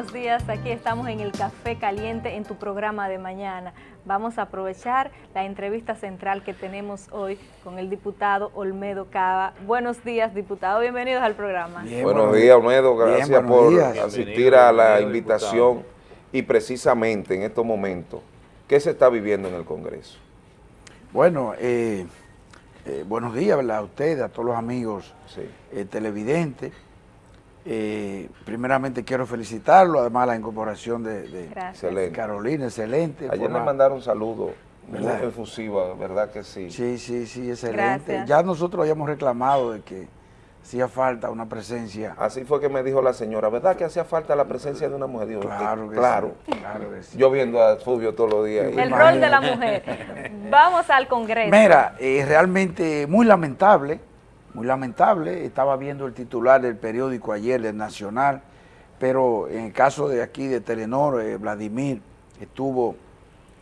buenos días. Aquí estamos en el Café Caliente en tu programa de mañana. Vamos a aprovechar la entrevista central que tenemos hoy con el diputado Olmedo Cava. Buenos días, diputado. Bienvenidos al programa. buenos días, Olmedo. Gracias por asistir a la invitación. Y precisamente en estos momentos, ¿qué se está viviendo en el Congreso? Bueno, eh, eh, buenos días a ustedes, a todos los amigos eh, televidentes. Primeramente quiero felicitarlo, además la incorporación de, Carolina, excelente. Ayer me mandaron un saludo muy efusivo, ¿verdad que sí? Sí, sí, sí, excelente. Ya nosotros habíamos reclamado de que hacía falta una presencia. Así fue que me dijo la señora, ¿verdad que hacía falta la presencia de una mujer? claro, claro. Yo viendo a Fulvio todos los días. El rol de la mujer. Vamos al Congreso. Mira, es realmente muy lamentable, muy lamentable. Estaba viendo el titular del periódico ayer, del Nacional, pero en el caso de aquí de Telenor, eh, Vladimir estuvo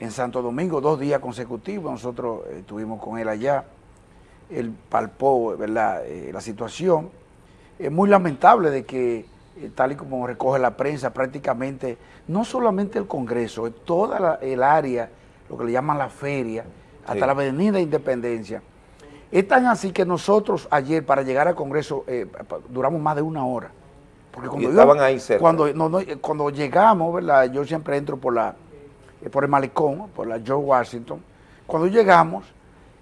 en Santo Domingo dos días consecutivos, nosotros eh, estuvimos con él allá él palpó ¿verdad? Eh, la situación. Es muy lamentable de que, eh, tal y como recoge la prensa, prácticamente, no solamente el Congreso, toda el área, lo que le llaman la feria, hasta la Avenida Independencia. Es tan así que nosotros ayer, para llegar al Congreso, eh, duramos más de una hora. Porque cuando estaban ahí cerca. Cuando, cuando llegamos, ¿verdad? yo siempre entro por la por el malecón, por la George Washington. Cuando llegamos,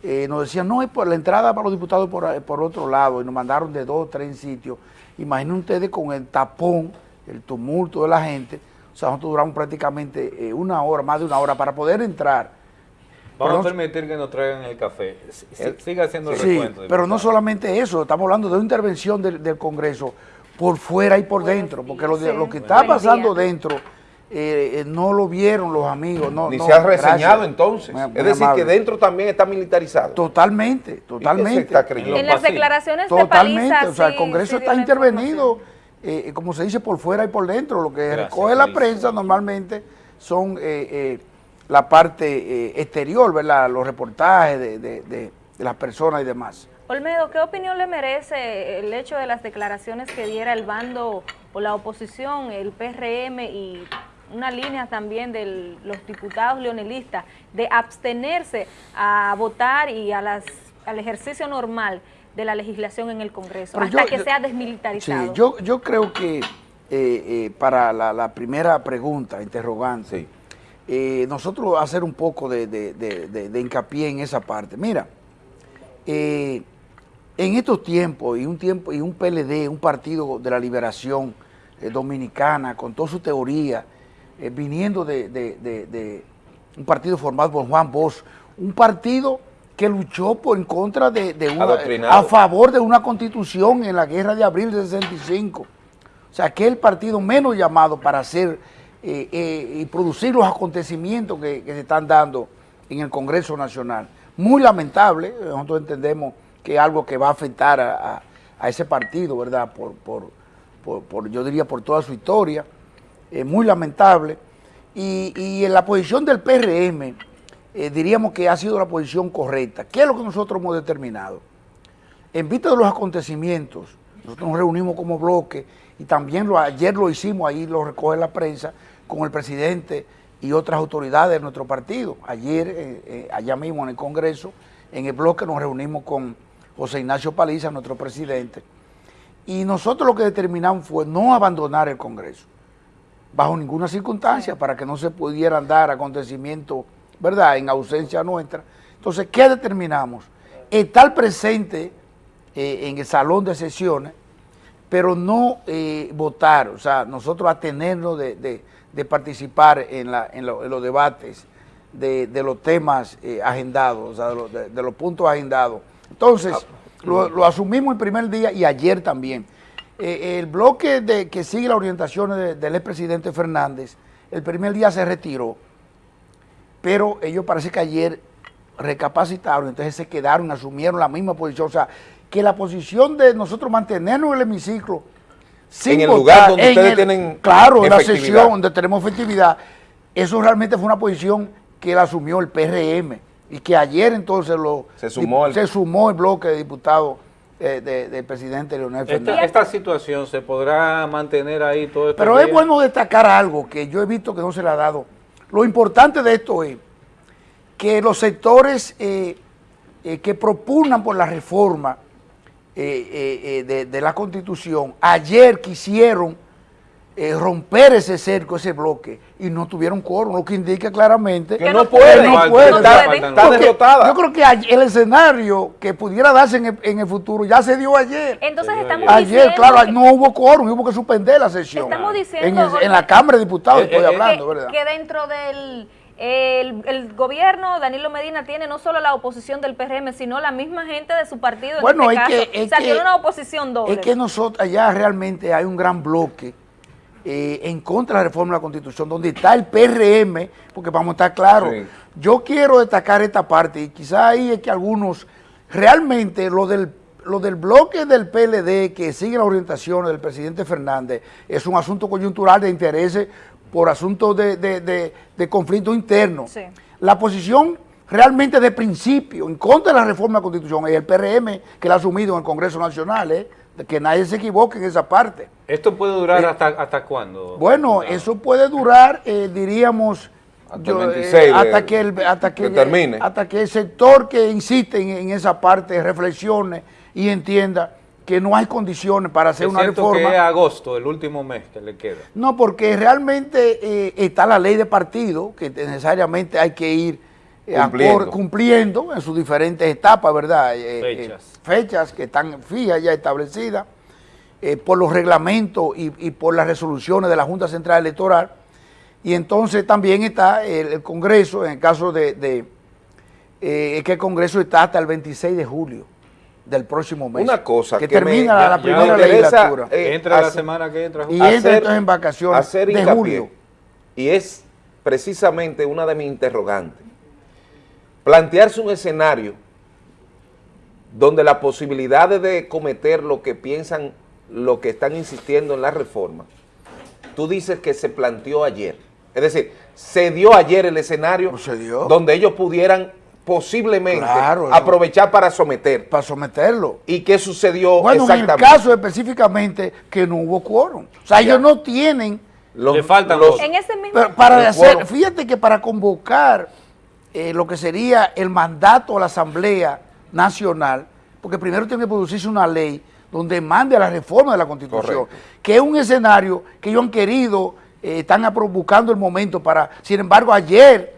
eh, nos decían, no, es por la entrada para los diputados por, eh, por otro lado, y nos mandaron de dos o tres sitios. Imaginen ustedes con el tapón, el tumulto de la gente, o sea, nosotros duramos prácticamente eh, una hora, más de una hora para poder entrar. Vamos a permitir que nos traigan el café. Siga haciendo el sí, pero no solamente eso, estamos hablando de una intervención del, Congreso por fuera y por dentro, porque lo, lo que está pasando dentro eh, eh, no lo vieron los amigos. No, Ni se ha reseñado entonces. es decir, que dentro también está militarizado. Totalmente, totalmente. en las declaraciones Totalmente, de o sea, el Congreso está intervenido, eh, como se dice, por fuera y por dentro. Lo que recoge la prensa normalmente son la parte exterior, ¿verdad? Los reportajes de, de las personas y demás. Olmedo, ¿qué opinión le merece el hecho de las declaraciones que diera el bando o la oposición, el PRM y una línea también de los diputados leonelistas de abstenerse a votar y a las, al ejercicio normal de la legislación en el Congreso, hasta que sea desmilitarizado. Sí, yo, yo creo que eh, eh, para la, primera pregunta, interrogante, eh, nosotros hacer un poco de, hincapié en esa parte. Mira, en estos tiempos, y un tiempo y un PLD, un partido de la liberación dominicana, con toda su teoría, eh, viniendo de, un partido formado por Juan Bosch, un partido que luchó por en contra de, una, a favor de una constitución en la guerra de abril de 65. O sea, que el partido menos llamado para hacer eh, eh, y producir los acontecimientos que, se están dando en el Congreso Nacional. Muy lamentable, nosotros entendemos que es algo que va a afectar a, ese partido, ¿verdad? Por, por, yo diría, por toda su historia eh, muy lamentable. Y, en la posición del PRM, eh, diríamos que ha sido la posición correcta. ¿Qué es lo que nosotros hemos determinado? En vista de los acontecimientos, nosotros nos reunimos como bloque y también lo, ayer lo hicimos, ahí lo recoge la prensa, con el presidente y otras autoridades de nuestro partido. Ayer, eh, allá mismo en el Congreso, en el bloque nos reunimos con José Ignacio Paliza, nuestro presidente, y nosotros lo que determinamos fue no abandonar el Congreso bajo ninguna circunstancia para que no se pudieran dar acontecimientos, ¿verdad?, en ausencia nuestra. Entonces, ¿qué determinamos? Estar presente eh, en el salón de sesiones, pero no eh, votar, o sea, nosotros atenernos de, de, participar en, la, en, los debates de, los temas eh, agendados, o sea, de, los puntos agendados. Entonces, ah, lo, lo asumimos el primer día y ayer también. Eh, el bloque de, que sigue las orientaciones del expresidente Fernández, el primer día se retiró, pero ellos parece que ayer recapacitaron, entonces se quedaron, asumieron la misma posición, o sea, que la posición de nosotros mantenernos en el hemiciclo, sin en el lugar donde ustedes tienen Claro, en la sesión donde tenemos efectividad, eso realmente fue una posición que la asumió el PRM y que ayer entonces lo se sumó se sumó el bloque de diputados eh, del presidente Leonel Fernández. Esta, situación se podrá mantener ahí todo esto. Pero es bueno destacar algo que yo he visto que no se le ha dado. Lo importante de esto es que los sectores eh, eh, que propugnan por la reforma de, de la Constitución ayer quisieron eh, romper ese cerco, ese bloque, y no tuvieron quórum, lo que indica claramente que, no pueden, no pueden, está, derrotada. Yo creo que el escenario que pudiera darse en el, futuro ya se dio ayer. Entonces estamos Ayer, claro, no hubo quórum, hubo que suspender la sesión. Estamos diciendo... En, la Cámara de Diputados eh, estoy eh, hablando, ¿verdad? Que dentro del... El, gobierno, Danilo Medina, tiene no solo la oposición del PRM, sino la misma gente de su partido. Bueno, en este es que, o una oposición doble. Es que nosotros allá realmente hay un gran bloque eh, en contra de la reforma de la Constitución, donde está el PRM, porque vamos a estar claros, yo quiero destacar esta parte, y quizá ahí es que algunos, realmente lo del, lo del bloque del PLD que sigue las orientaciones del presidente Fernández es un asunto coyuntural de intereses por asuntos de, de, conflicto interno. La posición realmente de principio en contra de la reforma de la Constitución es el PRM que la ha asumido en el Congreso Nacional, ¿eh? que nadie se equivoque en esa parte. ¿Esto puede durar eh, hasta, hasta cuándo? Bueno, eso puede durar, eh, diríamos, hasta, eh, que el, hasta que, termine. hasta que el sector que insiste en, esa parte reflexione y entienda que no hay condiciones para hacer una reforma. que es agosto, el último mes que le queda. No, porque realmente está la ley de partido, que necesariamente hay que ir cumpliendo. en sus diferentes etapas, ¿verdad? Fechas fechas que están fijas ya establecidas eh, por los reglamentos y, por las resoluciones de la Junta Central Electoral. Y entonces también está el, Congreso, en el caso de, eh, que el Congreso está hasta el 26 de julio del próximo mes. Una cosa que, termina la, primera legislatura. Eh, entra la semana que entra. Y entra entonces en vacaciones de julio. Y es precisamente una de mis interrogantes. Plantearse un escenario donde las posibilidades de cometer lo que piensan, lo que están insistiendo en la reforma, tú dices que se planteó ayer. Es decir, se dio ayer el escenario donde ellos pudieran posiblemente aprovechar para someter. Para someterlo. ¿Y qué sucedió bueno, exactamente? en el caso específicamente que no hubo quórum. O sea, ellos no tienen... Le faltan los... En ese mismo... Para hacer, fíjate que para convocar eh, lo que sería el mandato a la Asamblea nacional, porque primero tiene que producirse una ley donde mande a la reforma de la Constitución, que es un escenario que ellos han querido, eh, están buscando el momento para, sin embargo, ayer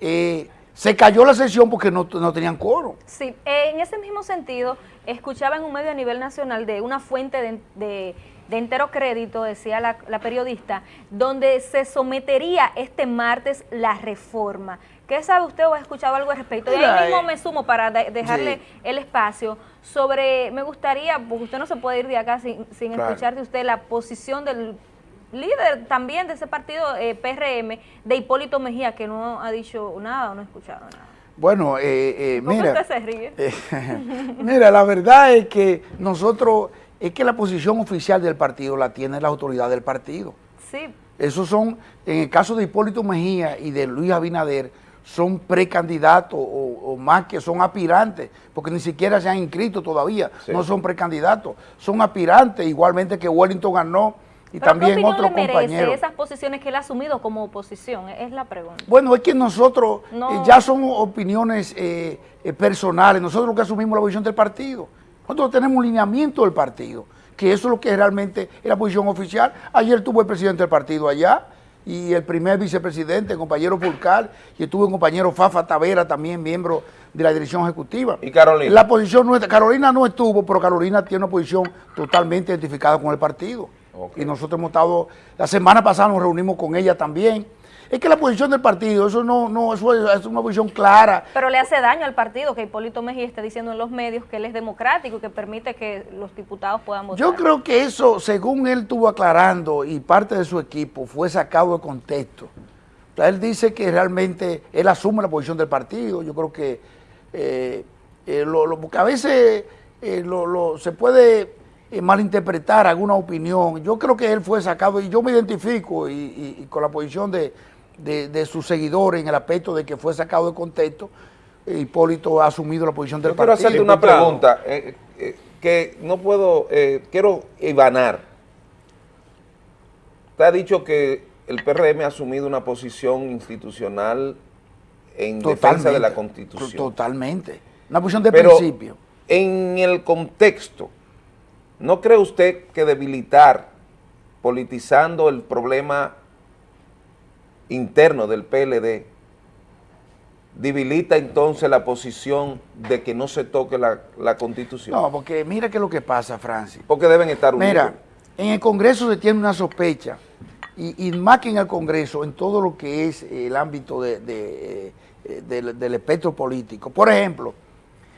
eh, se cayó la sesión porque no, tenían coro. Sí, en ese mismo sentido, escuchaba en un medio a nivel nacional de una fuente de, entero crédito, decía la, la periodista, donde se sometería este martes la reforma. ¿Qué sabe usted o ha escuchado algo al respecto? Y ahí mismo me sumo para dejarle el espacio sobre, me gustaría, porque usted no se puede ir de acá sin, sin escuchar de usted la posición del líder también de ese partido eh, PRM, de Hipólito Mejía, que no ha dicho nada o no ha escuchado nada. Bueno, eh, eh, mira, usted se ríe? mira, la verdad es que nosotros, es que la posición oficial del partido la tiene la autoridad del partido. Sí. Esos son, en el caso de Hipólito Mejía y de Luis Abinader, son precandidatos o, más que son aspirantes, porque ni siquiera se han inscrito todavía, no son precandidatos, son aspirantes, igualmente que Wellington ganó y también otros compañeros. esas posiciones que él ha asumido como oposición? Es la pregunta. Bueno, es que nosotros eh, ya son opiniones eh, eh, personales, nosotros lo que asumimos la posición del partido, nosotros tenemos un lineamiento del partido, que eso es lo que realmente es la posición oficial. Ayer tuvo el presidente del partido allá, y el primer vicepresidente, el compañero Fulcal, y estuvo el compañero Fafa Tavera, también miembro de la dirección ejecutiva. ¿Y Carolina? La posición nuestra, Carolina no estuvo, pero Carolina tiene una posición totalmente identificada con el partido. Y nosotros hemos estado, la semana pasada nos reunimos con ella también, es que la posición del partido, eso no, no eso es una posición clara. Pero le hace daño al partido que Hipólito Mejía esté diciendo en los medios que él es democrático y que permite que los diputados puedan votar. Yo creo que eso, según él estuvo aclarando y parte de su equipo, fue sacado de contexto. él dice que realmente él asume la posición del partido. Yo creo que, eh, eh, lo, porque a veces eh, lo, se puede malinterpretar alguna opinión. Yo creo que él fue sacado y yo me identifico y con la posición de de, sus seguidores en el aspecto de que fue sacado de contexto, Hipólito ha asumido la posición del Yo partido. Quiero hacerte una pregunta. Eh, eh, que no puedo, eh, quiero ibanar. Usted ha dicho que el PRM ha asumido una posición institucional en defensa de la Constitución. Totalmente. Una posición de Pero principio. en el contexto, ¿no cree usted que debilitar, politizando el problema interno del PLD, debilita entonces la posición de que no se toque la, la Constitución? No, porque mira qué es lo que pasa, Francis. Porque deben estar unidos. Mira, en el Congreso se tiene una sospecha, y, y más que en el Congreso, en todo lo que es el ámbito de, de, eh, del, del espectro político. Por ejemplo,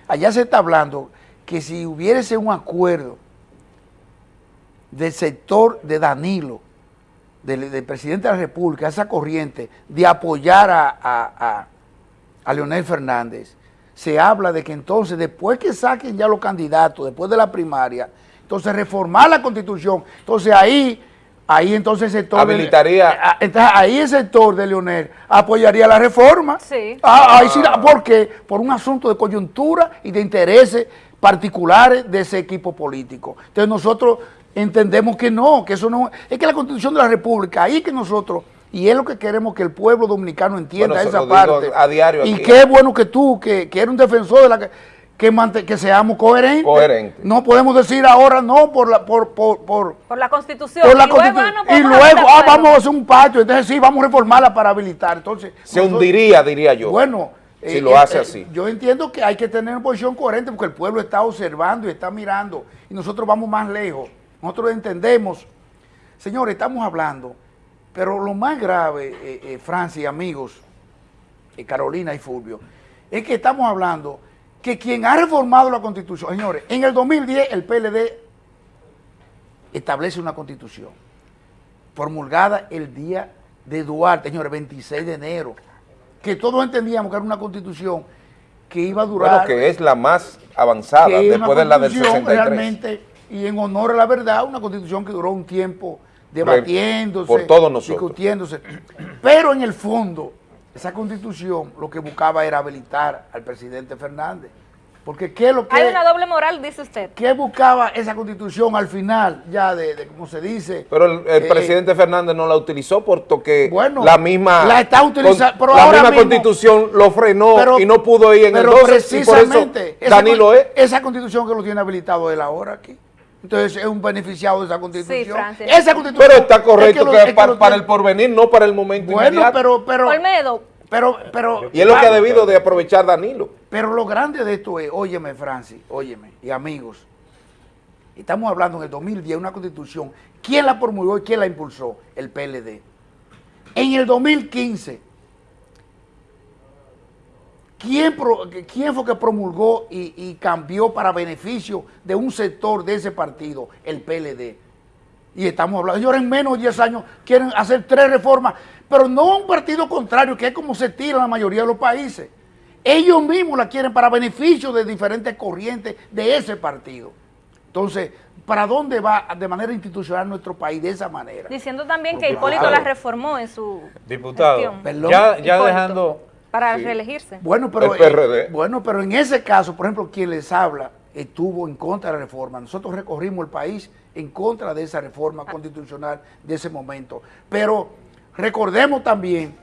allá se está hablando que si hubiese un acuerdo del sector de Danilo, del, del presidente de la República, esa corriente, de apoyar a, a, a, a Leonel Fernández, se habla de que entonces, después que saquen ya los candidatos, después de la primaria, entonces reformar la Constitución, entonces ahí, ahí entonces el sector... Habilitaría... De, ah, entonces ahí el sector de Leonel apoyaría la reforma. Sí. Ah, ahí sí, ¿por qué? Por un asunto de coyuntura y de intereses particulares de ese equipo político. Entonces nosotros entendemos que no, que eso no... Es que la Constitución de la República, ahí que nosotros... Y es lo que queremos que el pueblo dominicano entienda Bueno, esa parte. a diario y aquí. qué bueno que tú, que, que eres un defensor de la que, que, mante- que seamos coherentes. No podemos decir ahora no por la por por, por, Por la Constitución. por la y luego, Constitu- ah, no y luego, ah, vamos a hacer un patio, entonces sí, vamos a reformarla para habilitar. Entonces, se nosotros- hundiría, diría yo. bueno, si eh, lo eh, hace eh, así. Yo entiendo que hay que tener una posición coherente porque el pueblo está observando y está mirando y nosotros vamos más lejos. Nosotros entendemos, señores, estamos hablando, pero lo más grave, eh, eh, Francia y amigos, eh, Carolina y Fulvio, es que estamos hablando que quien ha reformado la Constitución, señores, en el 2010 el PLD establece una Constitución promulgada el día de Duarte, señores, 26 de enero, que todos entendíamos que era una constitución que iba a durar, Bueno, que es la más avanzada después de la del constitución 63. realmente, y en honor a la verdad, una constitución que duró un tiempo debatiéndose, por todos nosotros. discutiéndose, pero en el fondo, esa constitución lo que buscaba era habilitar al presidente Fernández, porque ¿qué es lo que... Hay una doble moral, dice usted. ¿Qué buscaba esa constitución al final, ya de, de como se dice? Pero el, el eh, presidente Fernández no la utilizó porque Bueno, la misma la está utilizando, con- pero la ahora misma mismo- constitución lo frenó pero- y no pudo ir en el pero 12 y por eso precisamente, esa Danilo es. Esa constitución que lo tiene habilitado él ahora aquí. Entonces es un beneficiado de esa constitución. Francis. Esa constitución Pero está es correcto lo- que, es que para, lo para tiene- el porvenir, no para el momento Bueno, inmediato. pero, pero, Olmedo, pero, pero, y es lo que ha debido de aprovechar Danilo. pero lo grande de esto es, óyeme Francis, óyeme, y amigos, estamos hablando en el 2010, una constitución, ¿quién la promulgó y quién la impulsó? El PLD. En el 2015, ¿quién, pro- quién fue que promulgó y, y cambió para beneficio de un sector de ese partido? El PLD. Y estamos hablando, ellos en menos de 10 años quieren hacer tres reformas, pero no un partido contrario, que es como se tira en la mayoría de los países. Ellos mismos la quieren para beneficio de diferentes corrientes de ese partido. Entonces, ¿para dónde va de manera institucional nuestro país de esa manera? diciendo también que. Hipólito la reformó en su Diputado, gestión. Perdón. ya, dejando... Para reelegirse. Bueno, pero, El PRD. eh, bueno, pero en ese caso, por ejemplo, quien les habla estuvo en contra de la reforma. Nosotros recorrimos el país en contra de esa reforma constitucional de ese momento. Pero recordemos también,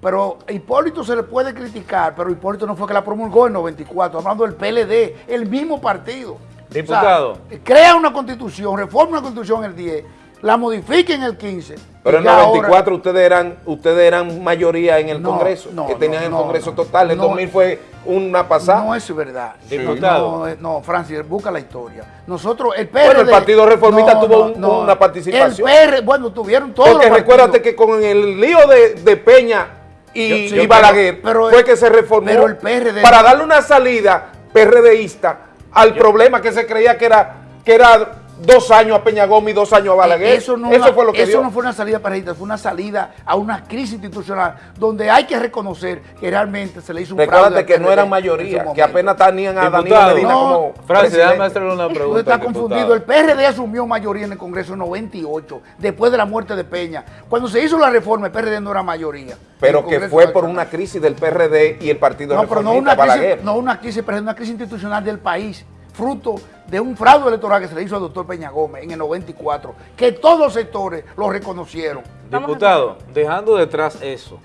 pero a Hipólito se le puede criticar, pero Hipólito no fue que la promulgó en 94, hablando del PLD, el mismo partido. O sea, Diputado. crea una constitución, reforma una constitución en el 10, la modifica en el 15. Pero en el ahora- 24 ustedes eran ustedes eran mayoría en el No, Congreso, no, que tenían no, el Congreso no. total. El No. 2000 fue una pasada. No es verdad. Diputado. No, eh, no, Francis, busca la historia. Nosotros, el PRD... Bueno, el Partido Reformista tuvo un- una participación. El PR, bueno, tuvieron todos Porque los recuérdate que con el lío de, de Peña y, Yo- sí, y pero- Balaguer pero- fue que se reformó pero el PRD para darle una salida PRDista al problema que se creía que era que era dos años a Peña Gómez y dos años a Balaguer. Eh, Eso, no, Eso una- fue lo que eso dio. no fue una salida para fue una salida a una crisis institucional donde hay que reconocer que realmente se le hizo un fraude Recuérdate que no eran mayoría, que apenas tenían a Danilo. Medina No, como Francis, déjame hacerle una pregunta. Usted está diputado. confundido. El PRD asumió mayoría en el Congreso en 98, después de la muerte de Peña. Cuando se hizo la reforma, el PRD no era mayoría. Pero que fue por una crisis del PRD y el Partido No, pero no Reformista, una crisis, Balaguer. no una crisis, pero una crisis institucional del país. Fruto de un fraude electoral que se le hizo al doctor Peña Gómez en el 94, que todos los sectores lo reconocieron. Diputado, dejando detrás eso,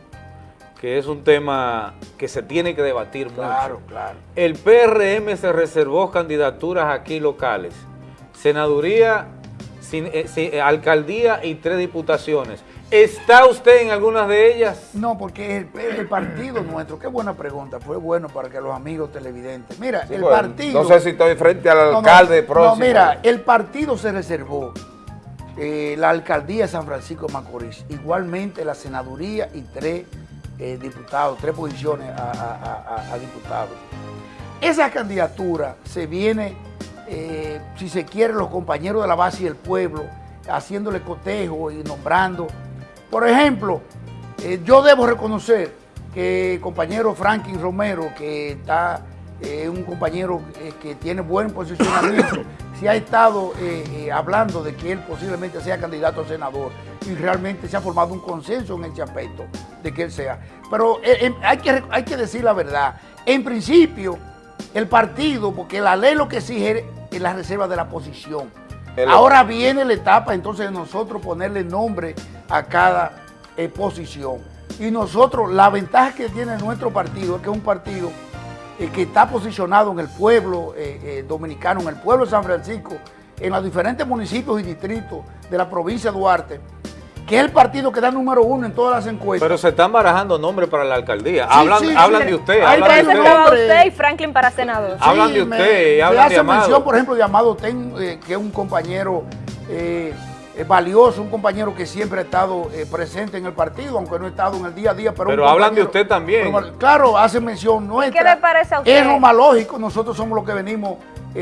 que es un tema que se tiene que debatir claro, mucho. Claro, El PRM se reservó candidaturas aquí locales, senaduría, eh, eh, alcaldía y tres diputaciones. ¿Está usted en algunas de ellas? No, porque el, el, partido nuestro, qué buena pregunta, fue bueno para que los amigos televidentes. Mira, el partido... No sé si estoy frente al alcalde no, próximo. No, mira, el partido se reservó eh, la alcaldía de San Francisco de Macorís, igualmente la senaduría y tres eh, diputados, tres posiciones a, a, a, diputados. Esa candidatura se viene, eh, si se quiere, los compañeros de la base y el pueblo, haciéndole cotejo y nombrando por ejemplo, eh, yo debo reconocer que el compañero Franklin Romero, que está eh, un compañero eh, que tiene buen posicionamiento, se ha estado hablando de que él posiblemente sea candidato a senador y realmente se ha formado un consenso en ese aspecto de que él sea. Pero hay, que, hay que decir la verdad. En principio, el partido, porque la ley lo que exige es la reserva de la posición. Ahora viene la etapa entonces de nosotros ponerle nombre a cada eh, posición. Y nosotros, la ventaja que tiene nuestro partido es que es un partido eh, que está posicionado en el pueblo eh, dominicano, en el pueblo de San Francisco, en los diferentes municipios y distritos de la provincia de Duarte, que es el partido que da número uno en todas las encuestas. Pero se están barajando nombres para la alcaldía. hablan, hablan de usted. Hablan de usted. y Franklin para senador. hablan de usted, me, hablan hace mención, por ejemplo, de Amado Ten, eh, que es un compañero eh, valioso, un compañero que siempre ha estado eh, presente en el partido, aunque no ha estado en el día a día. Pero, pero hablan de usted también. claro, hace mención nuestra. ¿Qué le parece a usted? Es lo más lógico, nosotros somos los que venimos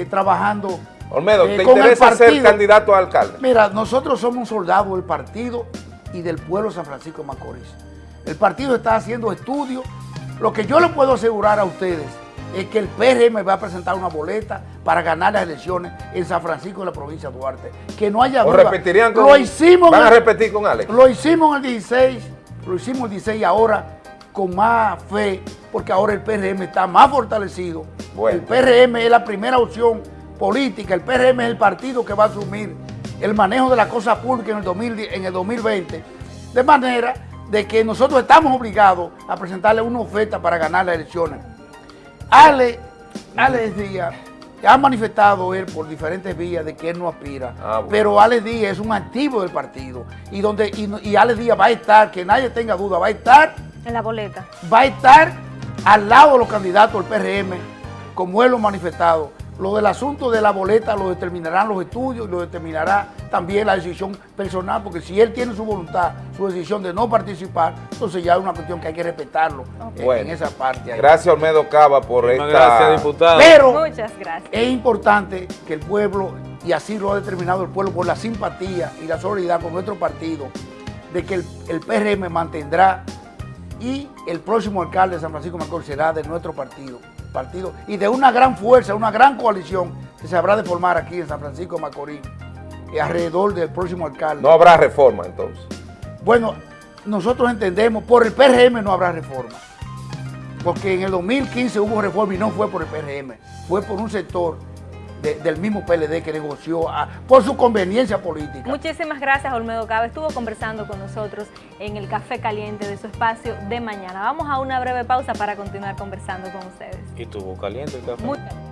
trabajando Olmedo, ¿te interesa ser candidato a alcalde? Mira, nosotros somos un soldado del partido y del pueblo de San Francisco de Macorís. El partido está haciendo estudios. Lo que yo le puedo asegurar a ustedes es que el PRM va a presentar una boleta para ganar las elecciones en San Francisco de la provincia de Duarte. Que no haya duda. repetirían con, lo hicimos ¿Van a repetir con Alex? Lo hicimos en el 16, lo hicimos el 16 ahora con más fe, porque ahora el PRM está más fortalecido. El PRM es la primera opción política, el PRM es el partido que va a asumir el manejo de la cosa pública en el, 2000, en el 2020, de manera de que nosotros estamos obligados a presentarle una oferta para ganar las elecciones. Ale, Ale Díaz ha manifestado él por diferentes vías de que él no aspira, ah, pero Ale Díaz es un activo del partido y donde y, y Ale Díaz va a estar, que nadie tenga duda, va a estar en la boleta. Va a estar al lado de los candidatos del PRM, como él lo ha manifestado, lo del asunto de la boleta lo determinarán los estudios y lo determinará también la decisión personal, porque si él tiene su voluntad, su decisión de no participar, entonces ya es una cuestión que hay que respetarlo en esa parte. Gracias Olmedo Cava por esta... Gracias, diputado. Pero Muchas gracias. es importante que el pueblo, y así lo ha determinado el pueblo por la simpatía y la solidaridad con nuestro partido, de que el, el PRM mantendrá y el próximo alcalde de San Francisco Macorís será de nuestro partido partido y de una gran fuerza, una gran coalición que se habrá de formar aquí en San Francisco de Macorís y alrededor del próximo alcalde. No habrá reforma entonces. Bueno, nosotros entendemos, por el PRM no habrá reforma. Porque en el 2015 hubo reforma y no fue por el PRM, fue por un sector del mismo PLD que negoció ah, por su conveniencia política. Muchísimas gracias, Olmedo Cabe. Estuvo conversando con nosotros en el Café Caliente de su espacio de mañana. Vamos a una breve pausa para continuar conversando con ustedes. ¿Y tuvo caliente el café? Muy caliente.